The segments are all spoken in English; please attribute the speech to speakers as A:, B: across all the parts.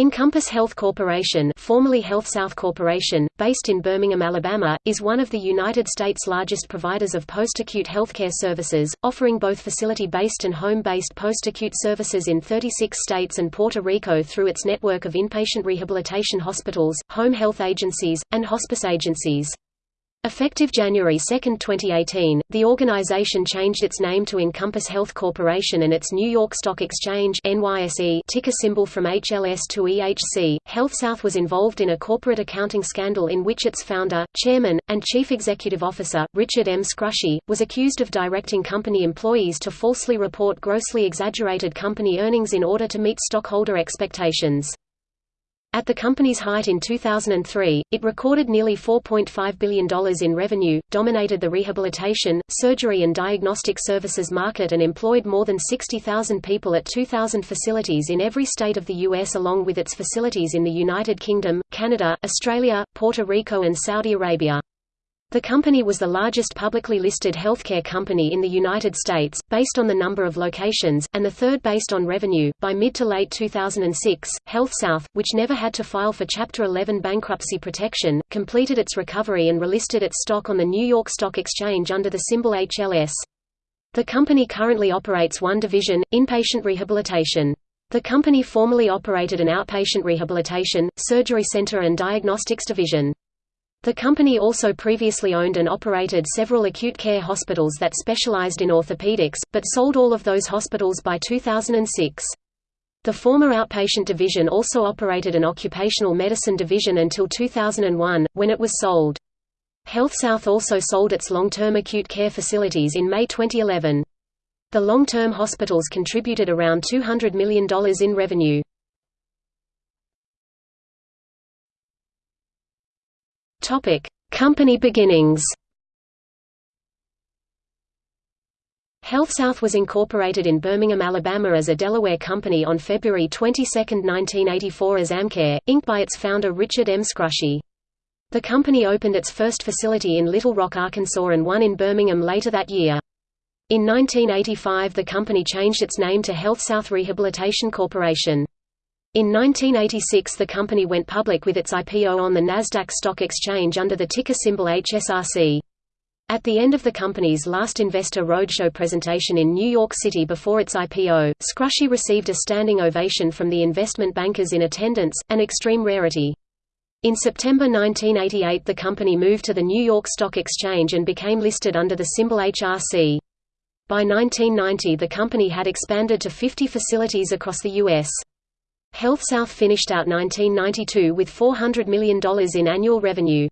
A: Encompass Health Corporation formerly HealthSouth Corporation, based in Birmingham, Alabama, is one of the United States' largest providers of post-acute healthcare services, offering both facility-based and home-based post-acute services in 36 states and Puerto Rico through its network of inpatient rehabilitation hospitals, home health agencies, and hospice agencies. Effective January 2, 2018, the organization changed its name to Encompass Health Corporation and its New York Stock Exchange NYSE ticker symbol from HLS to EHC. HealthSouth was involved in a corporate accounting scandal in which its founder, chairman, and chief executive officer, Richard M. Scrushy, was accused of directing company employees to falsely report grossly exaggerated company earnings in order to meet stockholder expectations. At the company's height in 2003, it recorded nearly $4.5 billion in revenue, dominated the rehabilitation, surgery and diagnostic services market and employed more than 60,000 people at 2,000 facilities in every state of the U.S. along with its facilities in the United Kingdom, Canada, Australia, Puerto Rico and Saudi Arabia. The company was the largest publicly listed healthcare company in the United States, based on the number of locations, and the third based on revenue. By mid to late 2006, HealthSouth, which never had to file for Chapter 11 bankruptcy protection, completed its recovery and relisted its stock on the New York Stock Exchange under the symbol HLS. The company currently operates one division, inpatient rehabilitation. The company formerly operated an outpatient rehabilitation, surgery center and diagnostics division. The company also previously owned and operated several acute care hospitals that specialized in orthopedics, but sold all of those hospitals by 2006. The former outpatient division also operated an occupational medicine division until 2001, when it was sold. HealthSouth also sold its long-term acute care facilities in May 2011. The long-term hospitals contributed around $200 million in revenue. Topic: Company beginnings. HealthSouth was incorporated in Birmingham, Alabama as a Delaware company on February 22, 1984 as Amcare, Inc. by its founder Richard M. Scrushy. The company opened its first facility in Little Rock, Arkansas and one in Birmingham later that year. In 1985 the company changed its name to HealthSouth Rehabilitation Corporation. In 1986 the company went public with its IPO on the Nasdaq Stock Exchange under the ticker symbol HSRC. At the end of the company's last investor roadshow presentation in New York City before its IPO, Scrushy received a standing ovation from the investment bankers in attendance, an extreme rarity. In September 1988 the company moved to the New York Stock Exchange and became listed under the symbol HRC. By 1990 the company had expanded to 50 facilities across the U.S. HealthSouth finished out 1992 with $400 million in annual revenue.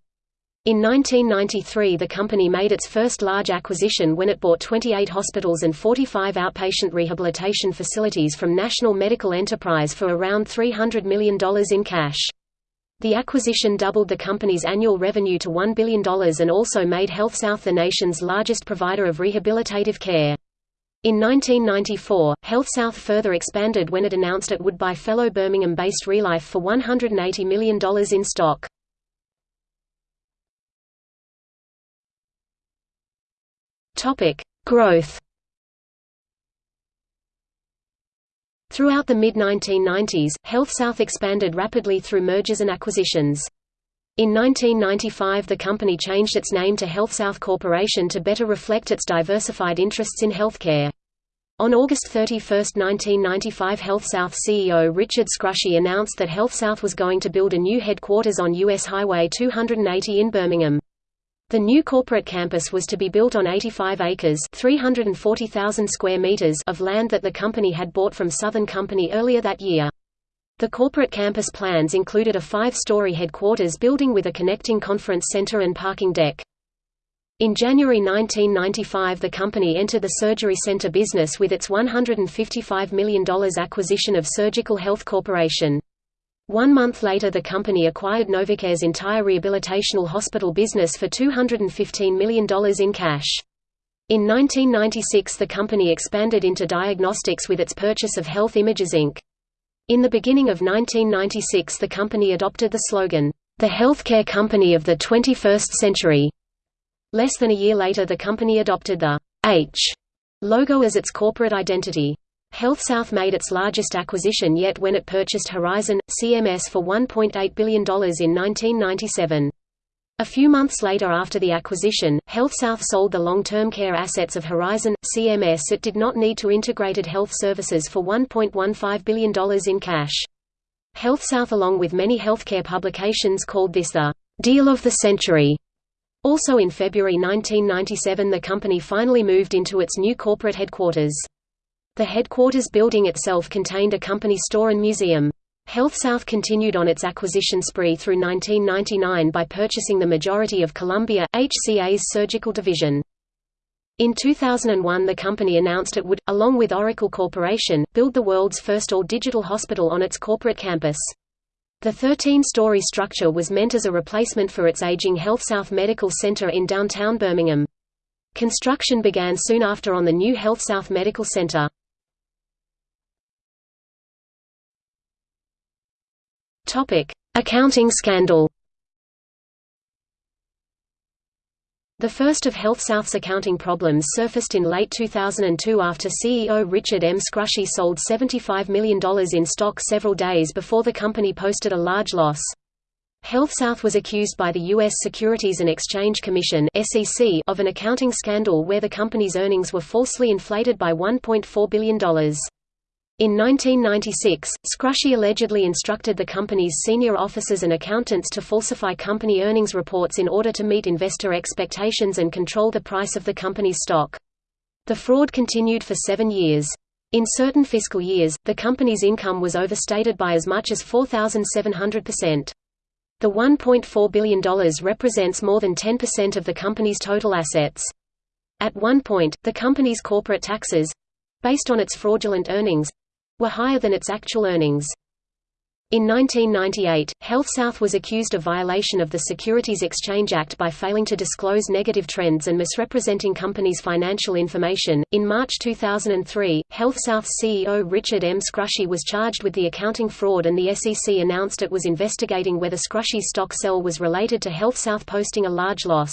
A: In 1993 the company made its first large acquisition when it bought 28 hospitals and 45 outpatient rehabilitation facilities from National Medical Enterprise for around $300 million in cash. The acquisition doubled the company's annual revenue to $1 billion and also made HealthSouth the nation's largest provider of rehabilitative care. In 1994, HealthSouth further expanded when it announced it would buy fellow Birmingham-based Relife for $180 million in stock. Growth Throughout the mid-1990s, HealthSouth expanded rapidly through mergers and acquisitions. In 1995 the company changed its name to HealthSouth Corporation to better reflect its diversified interests in healthcare. On August 31, 1995 HealthSouth CEO Richard Scrushy announced that HealthSouth was going to build a new headquarters on U.S. Highway 280 in Birmingham. The new corporate campus was to be built on 85 acres 340,000 square meters of land that the company had bought from Southern Company earlier that year. The corporate campus plans included a five-story headquarters building with a connecting conference center and parking deck. In January 1995 the company entered the surgery center business with its $155 million acquisition of Surgical Health Corporation. One month later the company acquired NovaCare's entire rehabilitational hospital business for $215 million in cash. In 1996 the company expanded into diagnostics with its purchase of Health Images Inc. In the beginning of 1996 the company adopted the slogan, "...the healthcare company of the 21st century." Less than a year later the company adopted the H logo as its corporate identity. HealthSouth made its largest acquisition yet when it purchased Horizon, CMS for $1.8 billion in 1997. A few months later after the acquisition, HealthSouth sold the long-term care assets of Horizon, CMS it did not need to integrated health services for $1.15 billion in cash. HealthSouth along with many healthcare publications called this the «deal of the century». Also in February 1997 the company finally moved into its new corporate headquarters. The headquarters building itself contained a company store and museum. HealthSouth continued on its acquisition spree through 1999 by purchasing the majority of Columbia, HCA's surgical division. In 2001 the company announced it would, along with Oracle Corporation, build the world's first all-digital hospital on its corporate campus. The 13-story structure was meant as a replacement for its aging HealthSouth Medical Center in downtown Birmingham. Construction began soon after on the new HealthSouth Medical Center. Topic: Accounting scandal. The first of HealthSouth's accounting problems surfaced in late 2002 after CEO Richard M. Scrushy sold $75 million in stock several days before the company posted a large loss. HealthSouth was accused by the U.S. Securities and Exchange Commission of an accounting scandal where the company's earnings were falsely inflated by $1.4 billion. In 1996, Scrushy allegedly instructed the company's senior officers and accountants to falsify company earnings reports in order to meet investor expectations and control the price of the company's stock. The fraud continued for seven years. In certain fiscal years, the company's income was overstated by as much as 4,700%. The $1.4 billion represents more than 10% of the company's total assets. At one point, the company's corporate taxes—based on its fraudulent earnings, were higher than its actual earnings. In 1998, HealthSouth was accused of violation of the Securities Exchange Act by failing to disclose negative trends and misrepresenting companies' financial information. In March 2003, HealthSouth's CEO Richard M. Scrushy was charged with the accounting fraud and the SEC announced it was investigating whether Scrushy's stock sell was related to HealthSouth posting a large loss.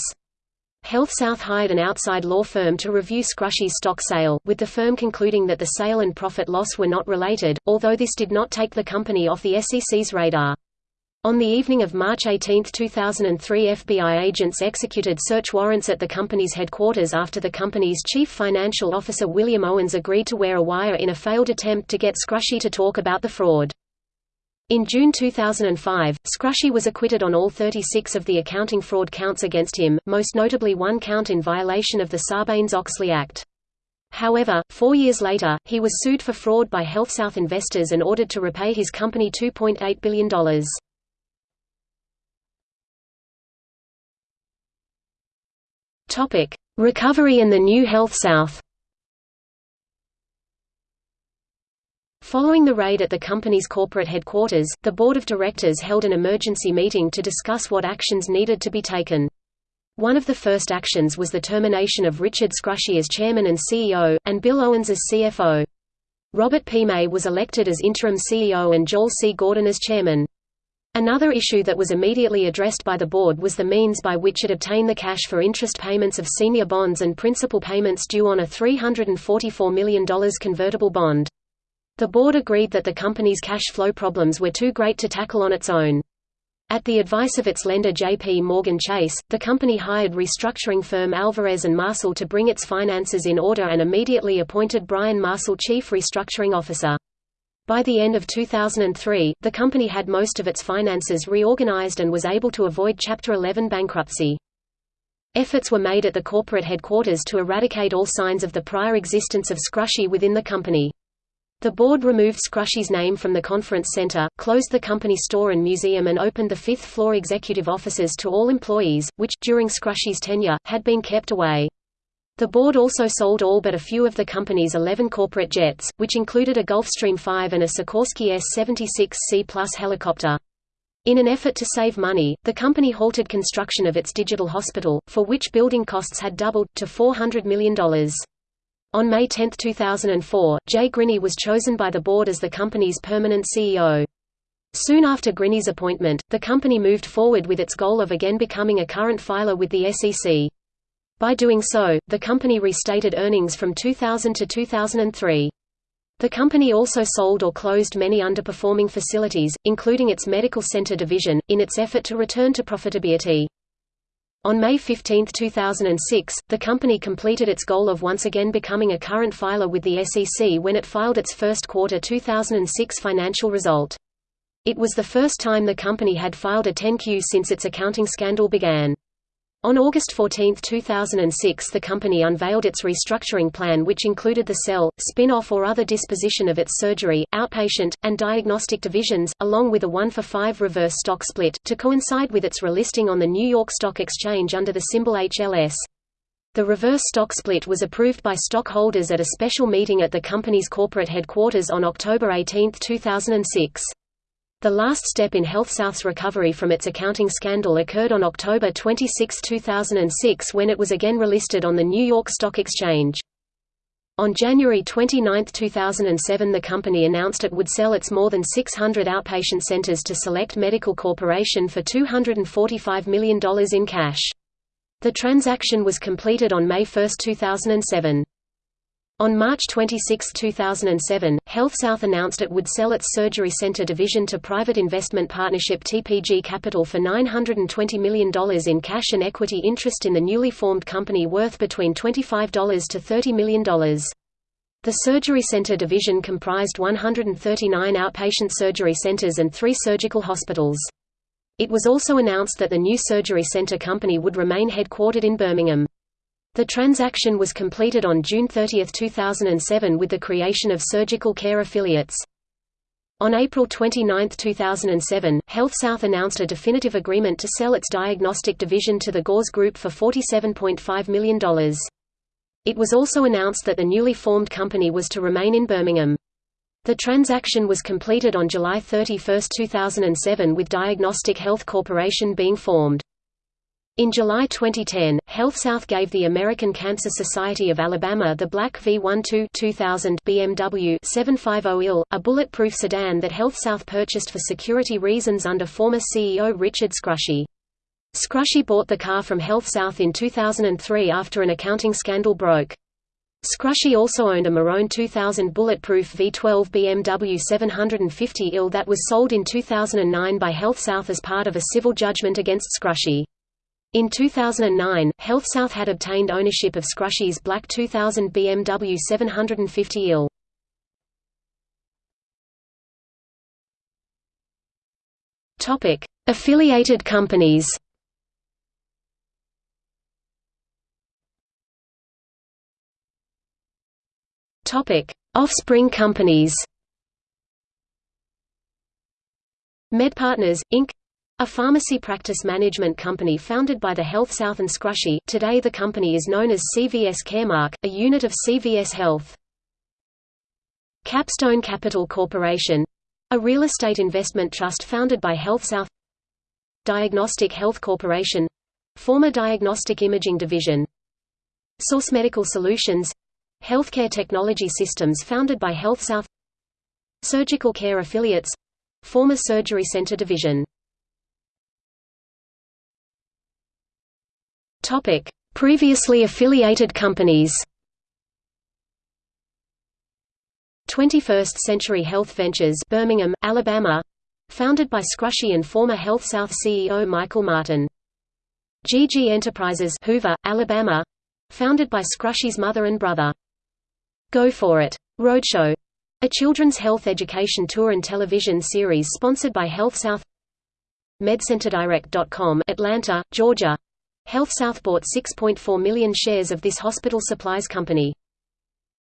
A: HealthSouth hired an outside law firm to review Scrushy's stock sale, with the firm concluding that the sale and profit loss were not related, although this did not take the company off the SEC's radar. On the evening of March 18, 2003 FBI agents executed search warrants at the company's headquarters after the company's chief financial officer William Owens agreed to wear a wire in a failed attempt to get Scrushy to talk about the fraud. In June 2005, Scrushy was acquitted on all 36 of the accounting fraud counts against him, most notably one count in violation of the Sarbanes-Oxley Act. However, four years later, he was sued for fraud by HealthSouth investors and ordered to repay his company $2.8 billion. Recovery and the new HealthSouth Following the raid at the company's corporate headquarters, the board of directors held an emergency meeting to discuss what actions needed to be taken. One of the first actions was the termination of Richard Scrushy as chairman and CEO, and Bill Owens as CFO. Robert P. May was elected as interim CEO and Joel C. Gordon as chairman. Another issue that was immediately addressed by the board was the means by which it obtained the cash for interest payments of senior bonds and principal payments due on a $344 million convertible bond. The board agreed that the company's cash flow problems were too great to tackle on its own. At the advice of its lender J.P. Morgan Chase, the company hired restructuring firm Alvarez & Marsal to bring its finances in order and immediately appointed Bryan Marsal chief restructuring officer. By the end of 2003, the company had most of its finances reorganized and was able to avoid Chapter 11 bankruptcy. Efforts were made at the corporate headquarters to eradicate all signs of the prior existence of Scrushy within the company. The board removed Scrushy's name from the conference center, closed the company store and museum and opened the fifth-floor executive offices to all employees, which, during Scrushy's tenure, had been kept away. The board also sold all but a few of the company's 11 corporate jets, which included a Gulfstream 5 and a Sikorsky S-76C Plus helicopter. In an effort to save money, the company halted construction of its digital hospital, for which building costs had doubled, to $400 million. On May 10, 2004, Jay Grinney was chosen by the board as the company's permanent CEO. Soon after Grinney's appointment, the company moved forward with its goal of again becoming a current filer with the SEC. By doing so, the company restated earnings from 2000 to 2003. The company also sold or closed many underperforming facilities, including its medical center division, in its effort to return to profitability. On May 15, 2006, the company completed its goal of once again becoming a current filer with the SEC when it filed its first quarter 2006 financial result. It was the first time the company had filed a 10-Q since its accounting scandal began. On August 14, 2006 the company unveiled its restructuring plan which included the sell, spin-off or other disposition of its surgery, outpatient, and diagnostic divisions, along with a 1-for-5 reverse stock split, to coincide with its relisting on the New York Stock Exchange under the symbol HLS. The reverse stock split was approved by stockholders at a special meeting at the company's corporate headquarters on October 18, 2006. The last step in HealthSouth's recovery from its accounting scandal occurred on October 26, 2006 when it was again relisted on the New York Stock Exchange. On January 29, 2007 the company announced it would sell its more than 600 outpatient centers to Select Medical Corporation for $245 million in cash. The transaction was completed on May 1, 2007. On March 26, 2007, HealthSouth announced it would sell its surgery center division to private investment partnership TPG Capital for $920 million in cash and equity interest in the newly formed company worth between $25 to $30 million. The surgery center division comprised 139 outpatient surgery centers and three surgical hospitals. It was also announced that the new surgery center company would remain headquartered in Birmingham. The transaction was completed on June 30, 2007 with the creation of Surgical Care Affiliates. On April 29, 2007, HealthSouth announced a definitive agreement to sell its diagnostic division to the Gores Group for $47.5 million. It was also announced that the newly formed company was to remain in Birmingham. The transaction was completed on July 31, 2007 with Diagnostic Health Corporation being formed. In July 2010, HealthSouth gave the American Cancer Society of Alabama the Black V12 2000 BMW 750 IL, a bulletproof sedan that HealthSouth purchased for security reasons under former CEO Richard Scrushy. Scrushy bought the car from HealthSouth in 2003 after an accounting scandal broke. Scrushy also owned a Marone 2000 bulletproof V12 BMW 750 IL that was sold in 2009 by HealthSouth as part of a civil judgment against Scrushy. In 2009, HealthSouth had obtained ownership of Scrushy's Black 2000 BMW 750 IL. Topic: Affiliated companies. Topic: Offspring companies. MedPartners Inc. A pharmacy practice management company founded by the HealthSouth and Scrushy today the company is known as CVS Caremark, a unit of CVS Health. Capstone Capital Corporation — a real estate investment trust founded by HealthSouth Diagnostic Health Corporation — former Diagnostic Imaging Division Source Medical Solutions — healthcare technology systems founded by HealthSouth Surgical Care Affiliates — former Surgery Center Division Topic: Previously affiliated companies. 21st Century Health Ventures, Birmingham, Alabama, founded by Scrushy and former HealthSouth CEO Michael Martin. GG Enterprises, Hoover, Alabama, founded by Scrushy's mother and brother. Go for It Roadshow, a children's health education tour and television series sponsored by HealthSouth. MedCenterDirect.com, Atlanta, Georgia HealthSouth bought 6.4 million shares of this hospital supplies company.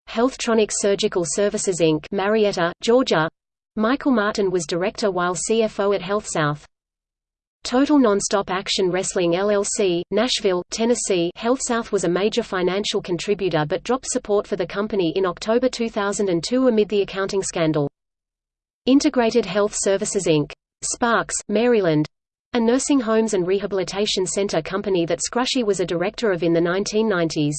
A: Healthtronics Surgical Services Inc. Marietta, Georgia. Michael Martin was director while CFO at HealthSouth. Total Nonstop Action Wrestling LLC, Nashville, Tennessee HealthSouth was a major financial contributor but dropped support for the company in October 2002 amid the accounting scandal. Integrated Health Services Inc. Sparks, Maryland a nursing homes and rehabilitation center company that Scrushy was a director of in the 1990s.